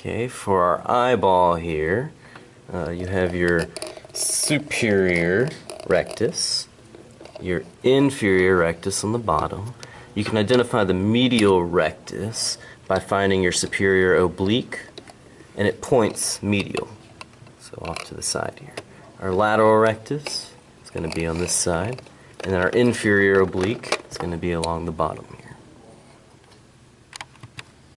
Okay, for our eyeball here, uh, you have your superior rectus, your inferior rectus on the bottom. You can identify the medial rectus by finding your superior oblique, and it points medial. So off to the side here. Our lateral rectus is going to be on this side, and then our inferior oblique is going to be along the bottom here.